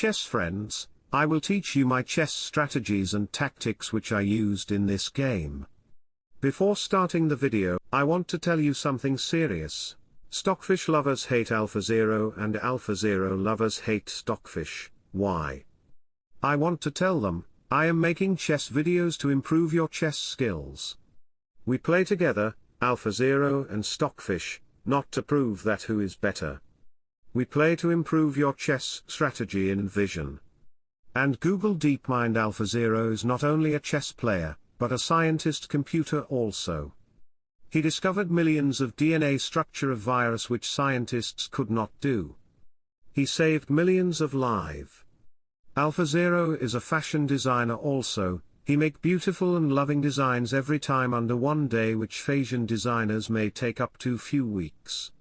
chess friends, I will teach you my chess strategies and tactics which I used in this game. Before starting the video, I want to tell you something serious. Stockfish lovers hate AlphaZero and AlphaZero lovers hate Stockfish, why? I want to tell them, I am making chess videos to improve your chess skills. We play together, AlphaZero and Stockfish, not to prove that who is better. We play to improve your chess strategy and vision. And Google DeepMind AlphaZero is not only a chess player, but a scientist computer also. He discovered millions of DNA structure of virus which scientists could not do. He saved millions of lives. AlphaZero is a fashion designer also, he make beautiful and loving designs every time under one day which fashion designers may take up to few weeks.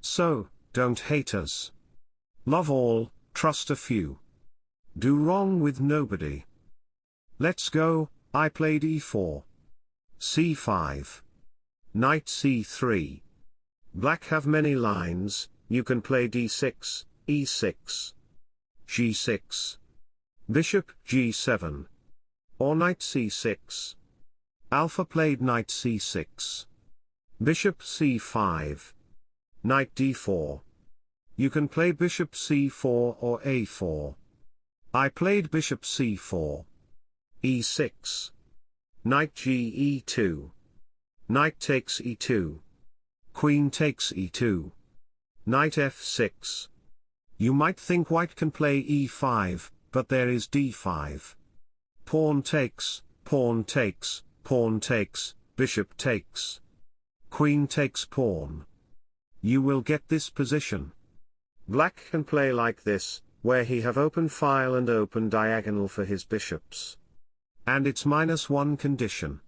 So, don't hate us. Love all, trust a few. Do wrong with nobody. Let's go, I played e4. c5. Knight c3. Black have many lines, you can play d6, e6. g6. Bishop g7. Or knight c6. Alpha played knight c6. Bishop c5. Knight d4. You can play bishop c4 or a4. I played bishop c4. e6. Knight g e2. Knight takes e2. Queen takes e2. Knight f6. You might think white can play e5, but there is d5. Pawn takes, pawn takes, pawn takes, bishop takes. Queen takes pawn. You will get this position. Black can play like this, where he have open file and open diagonal for his bishops. And it's minus one condition.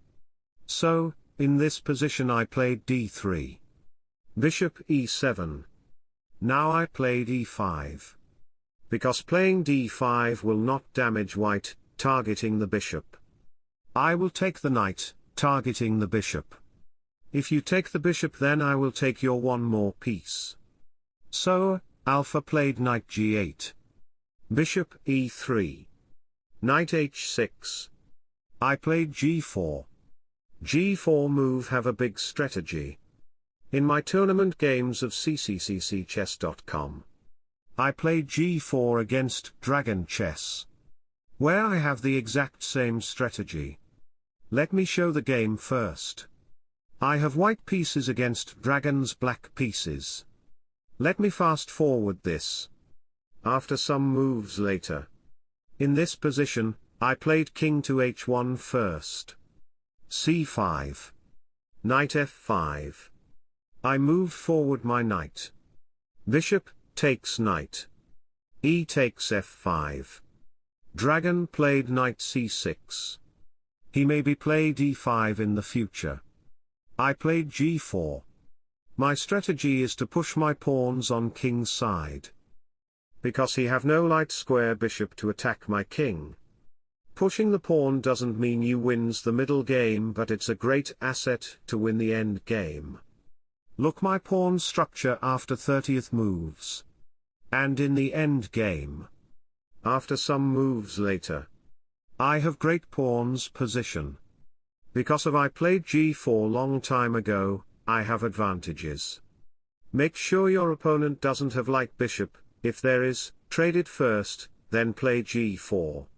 So, in this position I played d3. Bishop e7. Now I played e5. Because playing d5 will not damage white, targeting the bishop. I will take the knight, targeting the bishop. If you take the bishop then I will take your one more piece. So, Alpha played knight g8. Bishop e3. Knight h6. I played g4. g4 move have a big strategy. In my tournament games of ccccchess.com. I played g4 against Dragon Chess. Where I have the exact same strategy. Let me show the game first. I have white pieces against Dragon's black pieces. Let me fast forward this. After some moves later. In this position, I played king to h1 first. c5. Knight f5. I moved forward my knight. Bishop, takes knight. e takes f5. Dragon played knight c6. He may be played e5 in the future. I played g4. My strategy is to push my pawns on king's side. Because he have no light square bishop to attack my king. Pushing the pawn doesn't mean you wins the middle game but it's a great asset to win the end game. Look my pawn structure after 30th moves. And in the end game. After some moves later. I have great pawn's position. Because of I played g4 long time ago, I have advantages. Make sure your opponent doesn't have light bishop, if there is, trade it first, then play g4.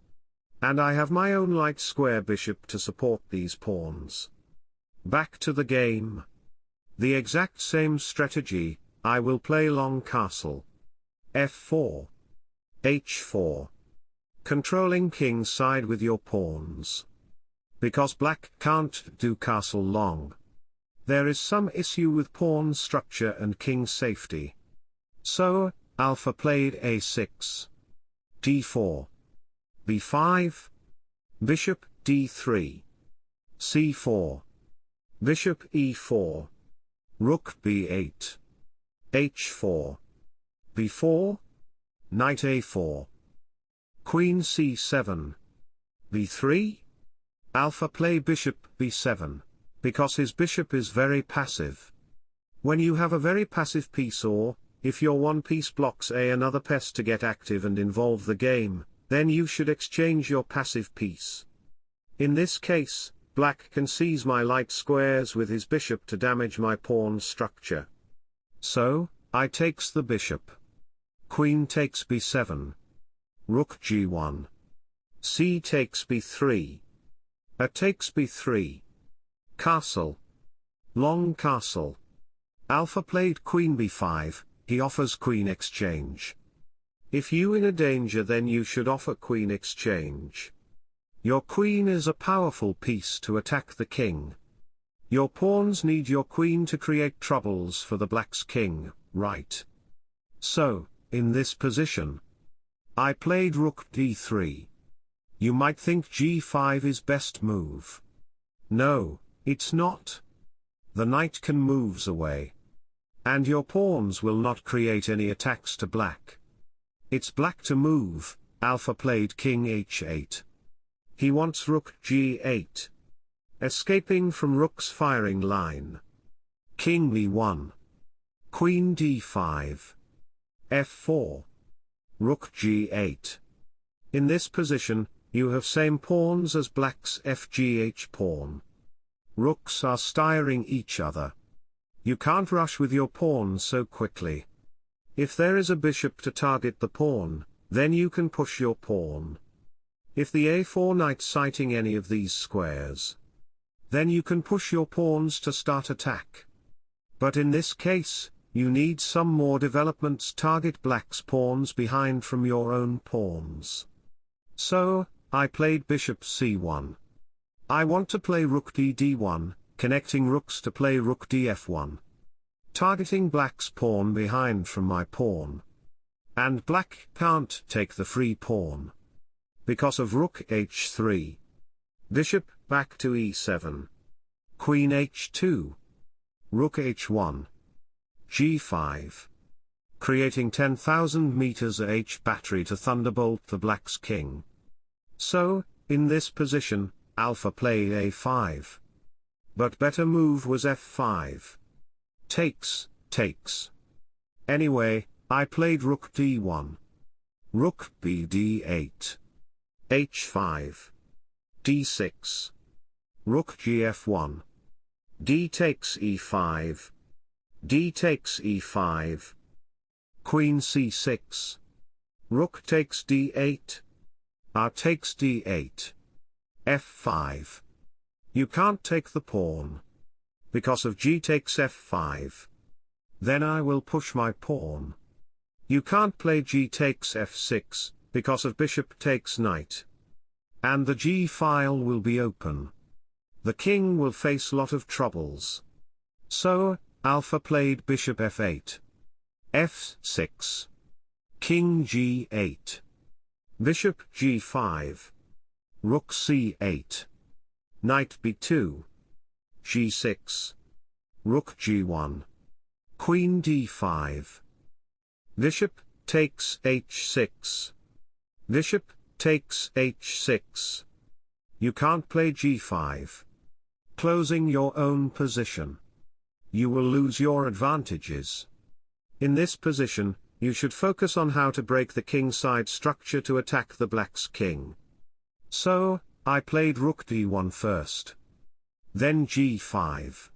And I have my own light square bishop to support these pawns. Back to the game. The exact same strategy, I will play long castle. f4. h4. Controlling king side with your pawns. Because black can't do castle long. There is some issue with pawn structure and king safety. So, alpha played a6. d4. b5. Bishop, d3. c4. Bishop e4. Rook b8. h4. b4. Knight a4. Queen c7. b3. Alpha play bishop b7 because his bishop is very passive. When you have a very passive piece or, if your one piece blocks a another piece to get active and involve the game, then you should exchange your passive piece. In this case, black can seize my light squares with his bishop to damage my pawn structure. So, I takes the bishop. Queen takes b7. Rook g1. c takes b3. A takes b3. Castle. Long castle. Alpha played queen b5, he offers queen exchange. If you in a danger then you should offer queen exchange. Your queen is a powerful piece to attack the king. Your pawns need your queen to create troubles for the black's king, right? So, in this position, I played rook d3. You might think g5 is best move. No, it's not. The knight can moves away. And your pawns will not create any attacks to black. It's black to move, alpha played king h8. He wants rook g8. Escaping from rook's firing line. King b1. Queen d5 f4. Rook g8. In this position, you have same pawns as black's fgh pawn. Rooks are stiring each other. You can't rush with your pawn so quickly. If there is a bishop to target the pawn, then you can push your pawn. If the a4 knight sighting any of these squares, then you can push your pawns to start attack. But in this case, you need some more developments target black's pawns behind from your own pawns. So, I played bishop c1. I want to play rook d d1, connecting rooks to play rook df1. Targeting black's pawn behind from my pawn. And black can't take the free pawn. Because of rook h3. Bishop, back to e7. Queen h2. Rook h1 g5. Creating 10,000 meters H battery to thunderbolt the black's king. So, in this position, alpha played a5. But better move was f5. Takes, takes. Anyway, I played rook d1. Rook b d8. h5. d6. Rook gf1. d takes e5 d takes e5. Queen c6. Rook takes d8. R takes d8. f5. You can't take the pawn. Because of g takes f5. Then I will push my pawn. You can't play g takes f6, because of bishop takes knight. And the g file will be open. The king will face lot of troubles. So, Alpha played bishop f8. f6. King g8. Bishop g5. Rook c8. Knight b2. g6. Rook g1. Queen d5. Bishop takes h6. Bishop takes h6. You can't play g5. Closing your own position you will lose your advantages. In this position, you should focus on how to break the king side structure to attack the black's king. So, I played rook d1 first. Then g5.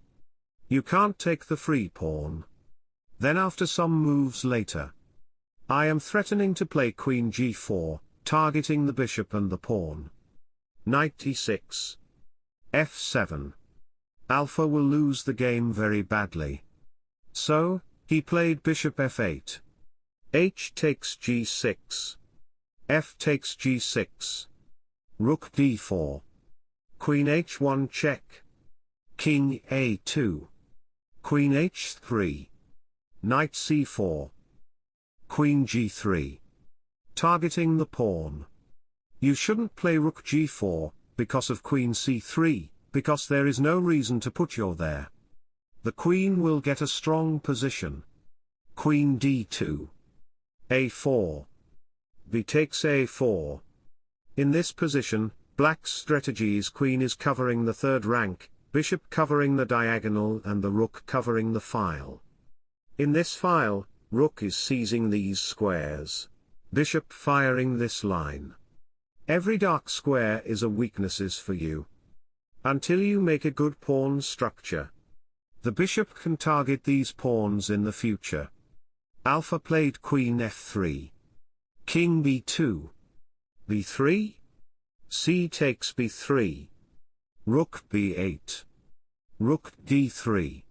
You can't take the free pawn. Then after some moves later. I am threatening to play queen g4, targeting the bishop and the pawn. Knight e6. f7. Alpha will lose the game very badly. So, he played bishop f8. H takes g6. f takes g6. Rook d4. Queen h1 check. King a2. Queen h3. Knight c4. Queen g3. Targeting the pawn. You shouldn't play rook g4, because of queen c3 because there is no reason to put your there. The queen will get a strong position. Queen d2. A4. b takes a4. In this position, black's strategy is queen is covering the third rank, bishop covering the diagonal and the rook covering the file. In this file, Rook is seizing these squares. Bishop firing this line. Every dark square is a weaknesses for you. Until you make a good pawn structure. The bishop can target these pawns in the future. Alpha played queen f3. King b2. b3. c takes b3. Rook b8. Rook d3.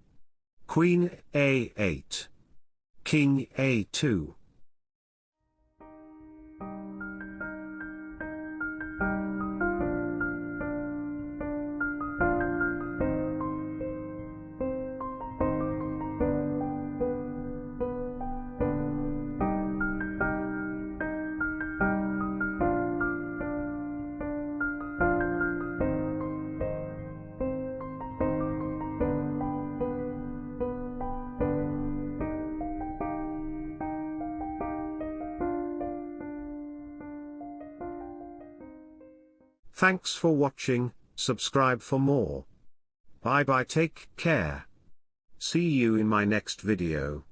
Queen a8. King a2. Thanks for watching, subscribe for more. Bye bye take care. See you in my next video.